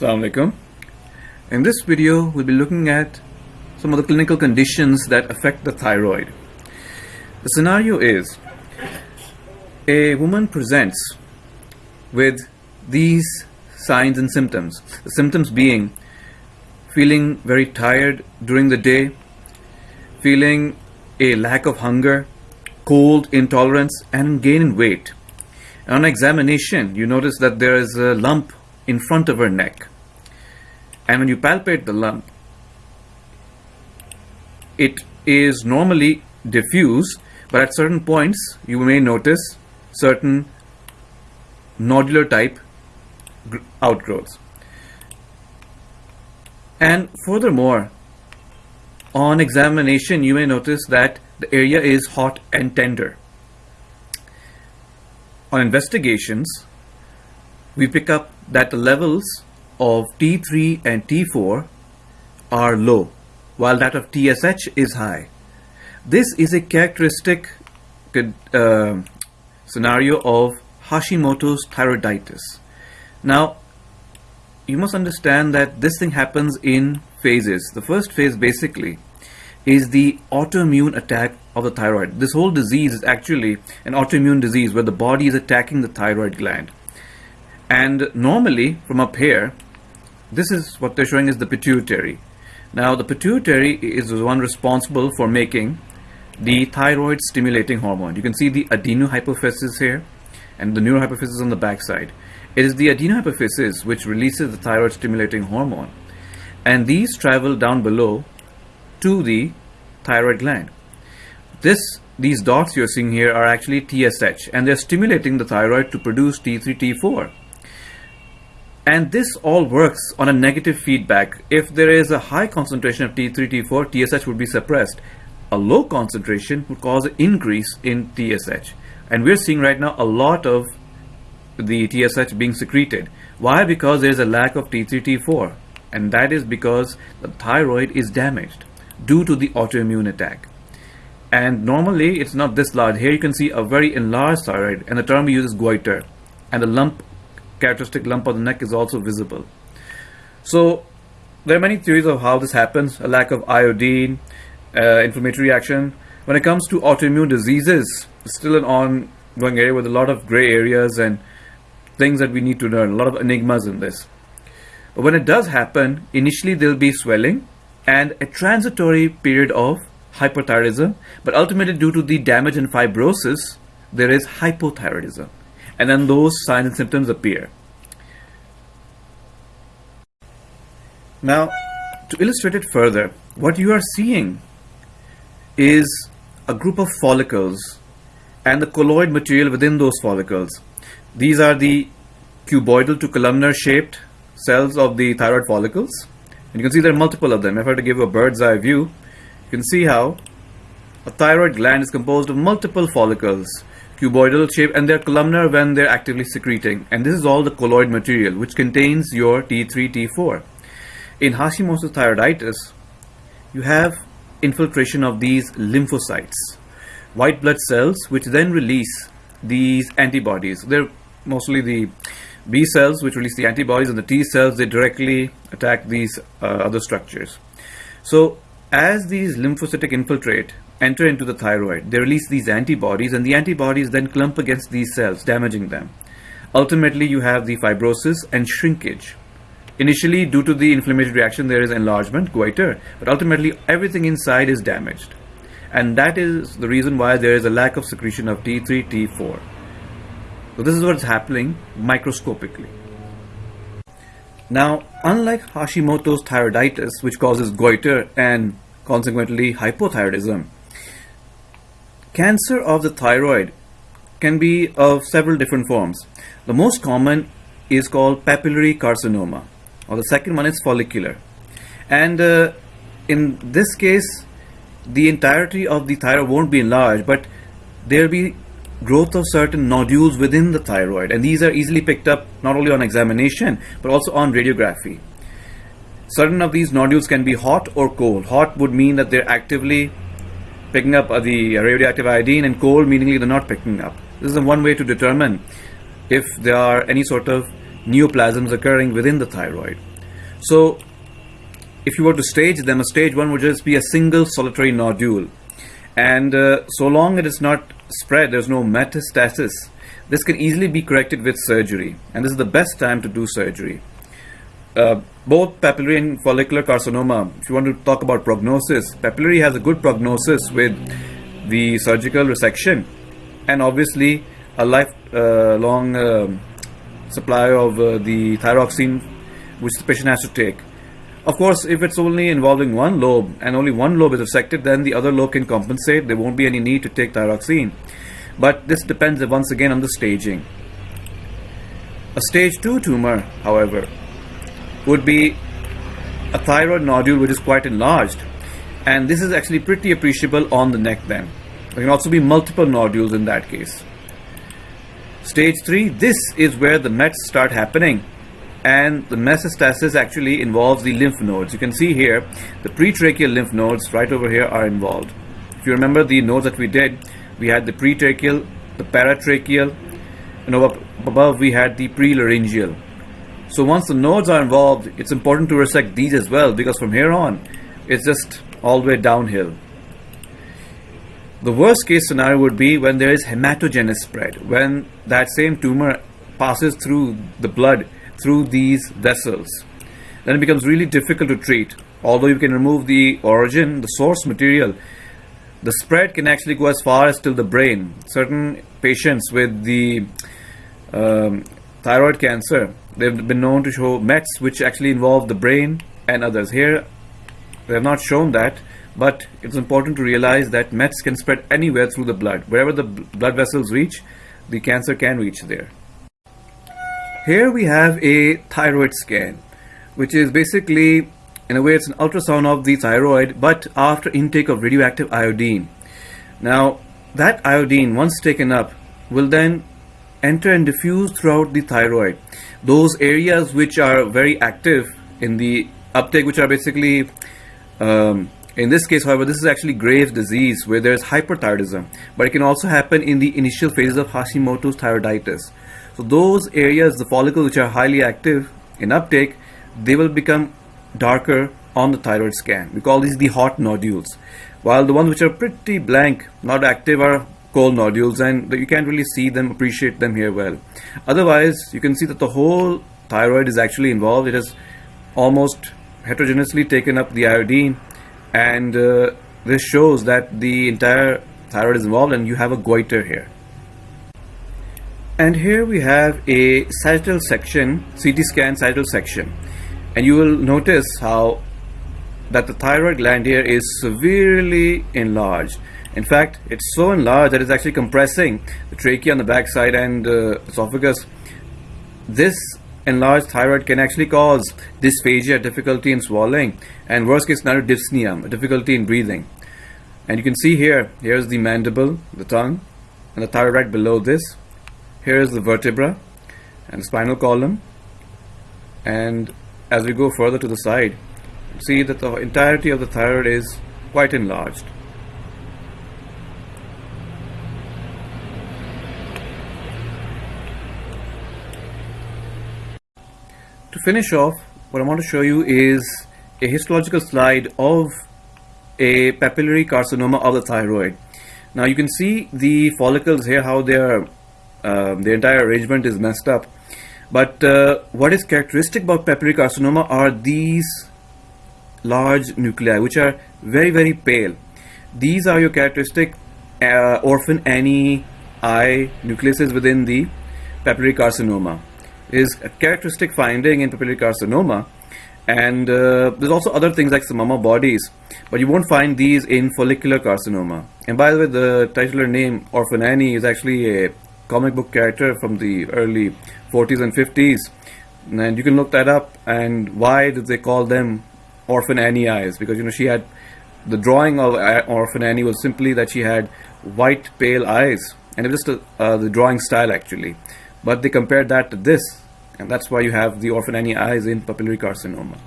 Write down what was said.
Assalamu alaikum. In this video, we'll be looking at some of the clinical conditions that affect the thyroid. The scenario is a woman presents with these signs and symptoms. The symptoms being feeling very tired during the day, feeling a lack of hunger, cold intolerance, and gain in weight. On examination, you notice that there is a lump in front of her neck. And when you palpate the lump, it is normally diffuse, but at certain points you may notice certain nodular type outgrowths. And furthermore, on examination, you may notice that the area is hot and tender. On investigations, we pick up that the levels of T3 and T4 are low, while that of TSH is high. This is a characteristic uh, scenario of Hashimoto's thyroiditis. Now, you must understand that this thing happens in phases. The first phase basically is the autoimmune attack of the thyroid. This whole disease is actually an autoimmune disease where the body is attacking the thyroid gland. And normally, from up here, this is what they're showing is the pituitary. Now, the pituitary is the one responsible for making the thyroid stimulating hormone. You can see the adenohypophysis here and the neurohypophysis on the back side. It is the adenohypophysis which releases the thyroid stimulating hormone. And these travel down below to the thyroid gland. This, these dots you're seeing here are actually TSH and they're stimulating the thyroid to produce T3, T4. And this all works on a negative feedback. If there is a high concentration of T3, T4, TSH would be suppressed. A low concentration would cause an increase in TSH. And we're seeing right now a lot of the TSH being secreted. Why? Because there's a lack of T3, T4. And that is because the thyroid is damaged due to the autoimmune attack. And normally it's not this large. Here you can see a very enlarged thyroid and the term we use is goiter. And the lump, characteristic lump on the neck is also visible. So there are many theories of how this happens. A lack of iodine, uh, inflammatory reaction. When it comes to autoimmune diseases, it's still an ongoing area with a lot of gray areas and things that we need to learn, a lot of enigmas in this. But when it does happen, initially there'll be swelling and a transitory period of hyperthyroidism, but ultimately due to the damage and fibrosis, there is hypothyroidism. And then those signs and symptoms appear. Now, to illustrate it further, what you are seeing is a group of follicles and the colloid material within those follicles. These are the cuboidal to columnar shaped cells of the thyroid follicles. And you can see there are multiple of them. If I were to give you a bird's eye view, you can see how a thyroid gland is composed of multiple follicles, cuboidal shape, and they're columnar when they're actively secreting. And this is all the colloid material, which contains your T3, T4. In Hashimoto's thyroiditis, you have infiltration of these lymphocytes, white blood cells, which then release these antibodies. They're mostly the B cells, which release the antibodies, and the T cells, they directly attack these uh, other structures. So as these lymphocytic infiltrate enter into the thyroid, they release these antibodies, and the antibodies then clump against these cells, damaging them. Ultimately, you have the fibrosis and shrinkage. Initially, due to the inflammatory reaction, there is enlargement, goiter, but ultimately everything inside is damaged. And that is the reason why there is a lack of secretion of T3, T4. So this is what's happening microscopically. Now, unlike Hashimoto's thyroiditis, which causes goiter and consequently hypothyroidism, cancer of the thyroid can be of several different forms. The most common is called papillary carcinoma, or the second one is follicular. And uh, in this case, the entirety of the thyroid won't be enlarged, but there'll be growth of certain nodules within the thyroid and these are easily picked up not only on examination but also on radiography. Certain of these nodules can be hot or cold. Hot would mean that they're actively picking up the radioactive iodine and coal meaning they're not picking up. This is one way to determine if there are any sort of neoplasms occurring within the thyroid. So if you were to stage them, a stage 1 would just be a single solitary nodule. And uh, so long it is not spread, there's no metastasis, this can easily be corrected with surgery. And this is the best time to do surgery. Uh, both papillary and follicular carcinoma, if you want to talk about prognosis, papillary has a good prognosis with the surgical resection and obviously a lifelong uh, um, supply of uh, the thyroxine which the patient has to take. Of course, if it's only involving one lobe and only one lobe is affected, then the other lobe can compensate. There won't be any need to take thyroxine. But this depends once again on the staging. A stage 2 tumor, however, would be a thyroid nodule which is quite enlarged. And this is actually pretty appreciable on the neck then. There can also be multiple nodules in that case. Stage 3, this is where the mets start happening and the metastasis actually involves the lymph nodes. You can see here the pretracheal lymph nodes right over here are involved. If you remember the nodes that we did, we had the pretracheal, the paratracheal, and above we had the prelaryngeal. So once the nodes are involved, it's important to resect these as well because from here on, it's just all the way downhill. The worst case scenario would be when there is hematogenous spread, when that same tumor passes through the blood through these vessels. Then it becomes really difficult to treat. Although you can remove the origin, the source material, the spread can actually go as far as till the brain. Certain patients with the um, thyroid cancer, they've been known to show METs which actually involve the brain and others. Here, they have not shown that, but it's important to realize that METs can spread anywhere through the blood. Wherever the blood vessels reach, the cancer can reach there. Here we have a thyroid scan, which is basically, in a way, it's an ultrasound of the thyroid, but after intake of radioactive iodine. Now, that iodine, once taken up, will then enter and diffuse throughout the thyroid. Those areas which are very active in the uptake, which are basically, um, in this case, however, this is actually Graves' disease where there is hyperthyroidism, but it can also happen in the initial phases of Hashimoto's thyroiditis. So those areas, the follicles which are highly active in uptake, they will become darker on the thyroid scan. We call these the hot nodules. While the ones which are pretty blank, not active, are cold nodules and you can't really see them, appreciate them here well. Otherwise, you can see that the whole thyroid is actually involved. It has almost heterogeneously taken up the iodine and uh, this shows that the entire thyroid is involved and you have a goiter here. And here we have a sagittal section, CT scan sagittal section. And you will notice how that the thyroid gland here is severely enlarged. In fact, it's so enlarged that it's actually compressing the trachea on the backside and uh, esophagus. This enlarged thyroid can actually cause dysphagia, difficulty in swallowing, and worst case scenario, dyspnea, difficulty in breathing. And you can see here, here's the mandible, the tongue, and the thyroid right below this here is the vertebra and spinal column and as we go further to the side see that the entirety of the thyroid is quite enlarged to finish off what I want to show you is a histological slide of a papillary carcinoma of the thyroid now you can see the follicles here how they are um, the entire arrangement is messed up. But uh, what is characteristic about papillary carcinoma are these large nuclei, which are very, very pale. These are your characteristic uh, orphan Annie eye nucleuses within the papillary carcinoma. Is a characteristic finding in papillary carcinoma. And uh, there's also other things like psammoma bodies, but you won't find these in follicular carcinoma. And by the way, the titular name Orphan Annie is actually a comic book character from the early 40s and 50s. And you can look that up. And why did they call them Orphan Annie eyes? Because you know she had the drawing of Orphan Annie was simply that she had white pale eyes, and it was just a, uh, the drawing style actually. But they compared that to this, and that's why you have the Orphan eyes in papillary carcinoma.